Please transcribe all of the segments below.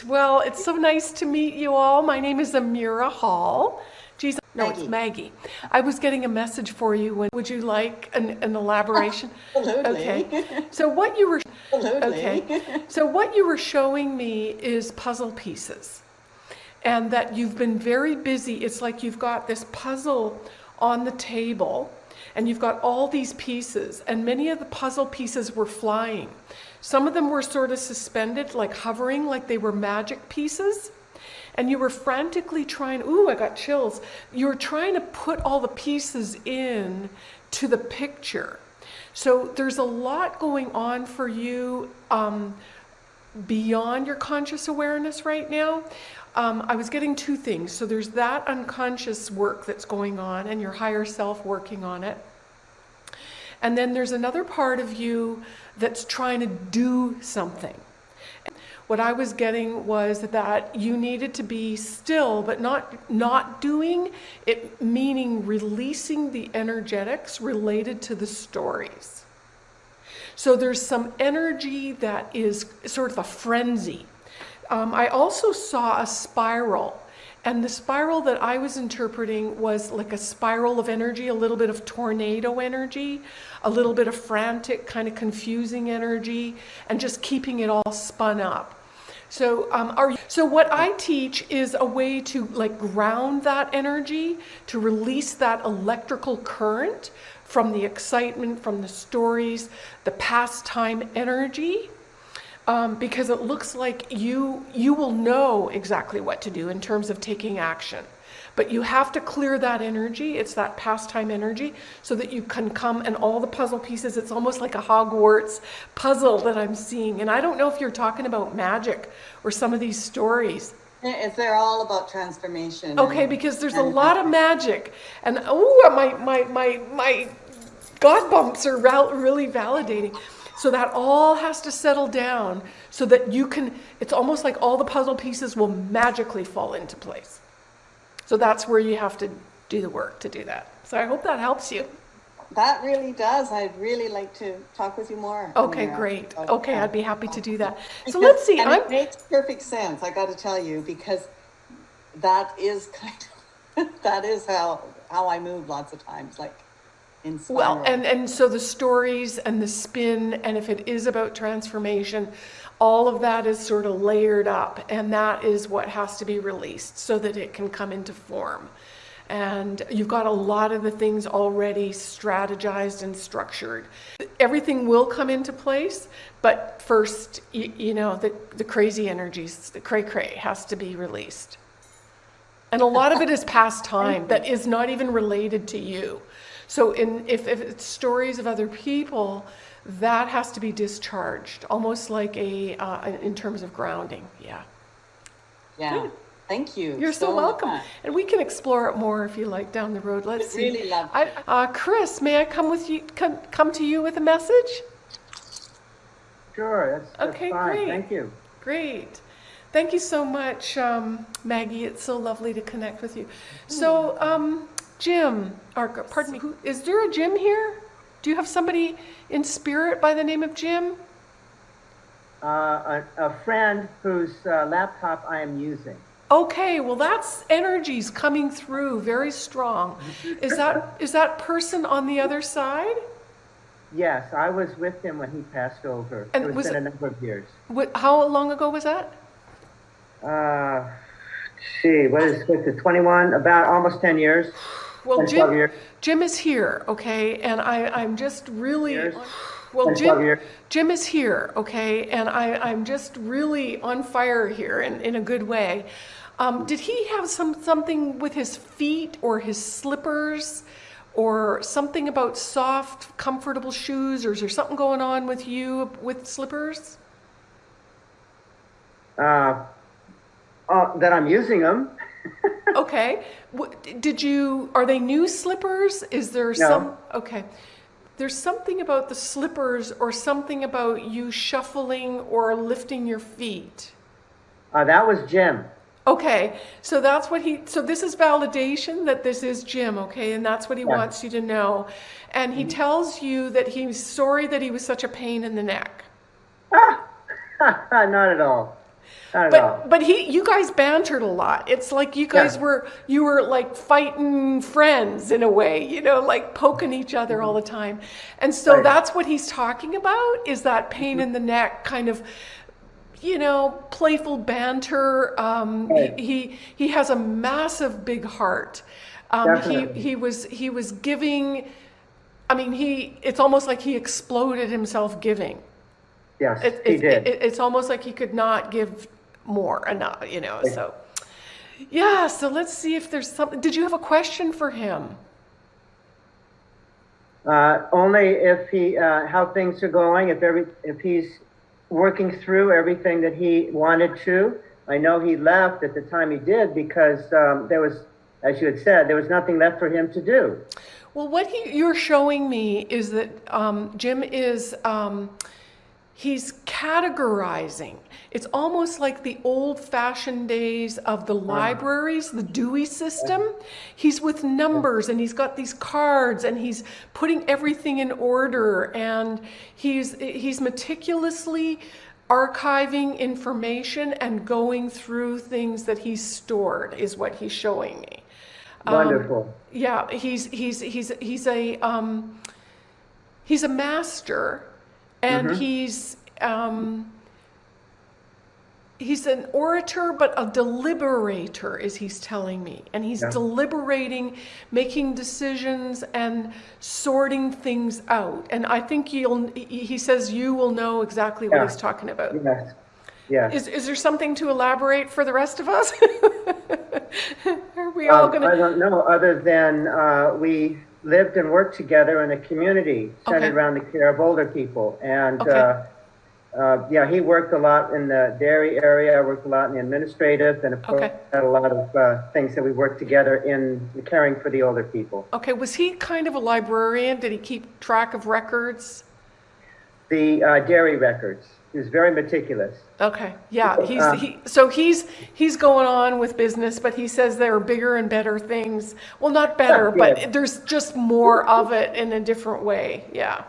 Great. Well, it's so nice to meet you all. My name is Amira Hall. Geez, no, it's Maggie. Maggie. I was getting a message for you. When, would you like an, an elaboration? Oh, Absolutely. Okay. So what you were oh, Absolutely. okay. So what you were showing me is puzzle pieces, and that you've been very busy. It's like you've got this puzzle on the table, and you've got all these pieces, and many of the puzzle pieces were flying. Some of them were sort of suspended, like hovering, like they were magic pieces. And you were frantically trying, ooh, I got chills. You were trying to put all the pieces in to the picture. So there's a lot going on for you um, beyond your conscious awareness right now. Um, I was getting two things. So there's that unconscious work that's going on and your higher self working on it. And then there's another part of you that's trying to do something. What I was getting was that you needed to be still, but not not doing it, meaning releasing the energetics related to the stories. So there's some energy that is sort of a frenzy. Um, I also saw a spiral, and the spiral that I was interpreting was like a spiral of energy, a little bit of tornado energy, a little bit of frantic, kind of confusing energy, and just keeping it all spun up. So, um, so what I teach is a way to like ground that energy, to release that electrical current from the excitement, from the stories, the pastime energy, um, because it looks like you you will know exactly what to do in terms of taking action. But you have to clear that energy. It's that pastime energy so that you can come and all the puzzle pieces. It's almost like a Hogwarts puzzle that I'm seeing. And I don't know if you're talking about magic or some of these stories. It's, they're all about transformation. Okay, and- because there's a lot of magic, and oh, my my my my God bumps are really validating. So that all has to settle down, so that you can. It's almost like all the puzzle pieces will magically fall into place. So that's where you have to do the work to do that. So I hope that helps you. That really does. I'd really like to talk with you more. Okay, uh, great. about Okay, that. I'd be happy to do that. So let's see. It makes perfect sense. I got to tell you because that is kind of that is how how I move lots of times, like in Well, and, and so the stories and the spin, and if it is about transformation, all of that is sort of layered up, and that is what has to be released so that it can come into form. And you've got a lot of the things already strategized and structured. Everything will come into place, but first, you, you know, the, the crazy energies, the cray cray has to be released. And a lot of it is past time that is not even related to you. So in, if, if it's stories of other people, that has to be discharged, almost like a, uh, in terms of grounding, yeah. yeah. Good. Thank you. You're so, welcome. much. And we can explore it more if you like down the road. Let's see. really love I, uh, Chris, may I come with you, come, come to you with a message? Sure, that's, that's Okay, fine. great. Thank you. Great. Thank you so much, um, Maggie. It's so lovely to connect with you. So, um, Jim, or pardon me, who, is there a Jim here? Do you have somebody in spirit by the name of Jim? Uh, a, a friend whose uh, laptop I am using. Okay, well that's energies coming through very strong. Is that is that person on the other side? Yes, I was with him when he passed over. And it was was been it- a number of years. What, how long ago was that? Uh, see, what is it? 21, about almost 10 years. Well, 10, 12 Jim. Jim is here, okay, and I, I'm just really, Years. well, 10, 12 Jim. Jim is here, okay, and I, I'm just really on fire here in, in a good way. Um, did he have some something with his feet or his slippers, or something about soft, comfortable shoes, or is there something going on with you with slippers? Uh, uh, that I'm using them. Okay. Did you, are they new slippers? Is there some, okay. There's something about the slippers or something about you shuffling or lifting your feet. Uh, that was Jim. Okay, so that's what he, so this is validation that this is Jim, okay? And that's what he Yeah. wants you to know. And he tells you that he's sorry that he was such a pain in the neck. All. Not at all. But but he you guys bantered a lot. It's like you guys Yeah. were you were like fighting friends in a way, you know, like poking each other all the time. And so Right. that's what he's talking about is that pain in the neck kind of you know, playful banter. Um, Right. he, he he has a massive big heart. Um, he he was he was giving. I mean, he it's almost like he exploded himself giving. Yes, It, he it, did. it, it's almost like he could not give more enough, you know. So, yeah. So let's see if there's something. Did you have a question for him? Uh, only if he, uh, how things are going, if every, if he's working through everything that he wanted to. I know he left at the time he did because, um, there was, as you had said, there was nothing left for him to do. Well, what he, you're showing me is that um, Jim is um, he's categorizing. It's almost like the old-fashioned days of the libraries, the Dewey system. He's with numbers and he's got these cards and he's putting everything in order and he's he's meticulously archiving information and going through things that he's stored is what he's showing me. Wonderful. Yeah, he's he's he's he's a um, he's a master, and he's um, he's an orator, but a deliberator, as he's telling me, and he's Yeah. deliberating, making decisions, and sorting things out. And I think you'll. He says you will know exactly what he's talking about. Yes, yes. Is is there something to elaborate for the rest of us? Are we all Um, gonna? I don't know, other than, uh, we lived and worked together in a community Okay. centered around the care of older people. And, Okay. uh, uh, yeah, he worked a lot in the dairy area, I worked a lot in the administrative, and of course, Okay. had a lot of, uh, things that we worked together in caring for the older people. Okay, was he kind of a librarian? Did he keep track of records? The, uh, dairy records, was very meticulous. Okay, yeah, he's, Uh, he, so he's, he's going on with business, but he says there are bigger and better things. Well, not better, Yeah, but there's just more of it in a different way, yeah.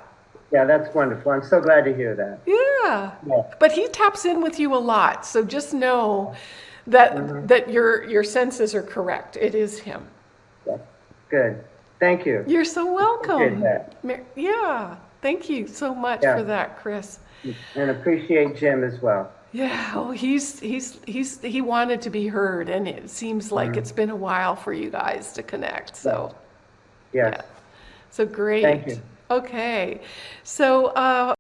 Yeah, that's wonderful. I'm so glad to hear that. Yeah, Yeah. but he taps in with you a lot, so just know that, Mm-hmm. that your, your senses are correct. It is him. Yeah. Good. Thank you. You're so welcome. Yeah, thank you so much Yeah. for that, Chris. And appreciate Jim as well. Yeah, well, he's he's he's he wanted to be heard, and it seems like Mm-hmm. it's been a while for you guys to connect. So, Yes. so great. Thank you. Okay, so uh,